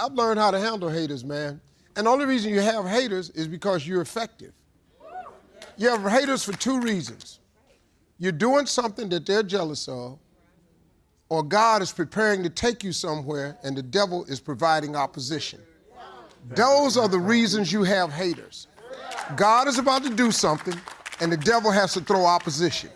I've learned how to handle haters, man. And the only reason you have haters is because you're effective. You have haters for two reasons. You're doing something that they're jealous of, or God is preparing to take you somewhere and the devil is providing opposition. Those are the reasons you have haters. God is about to do something and the devil has to throw opposition.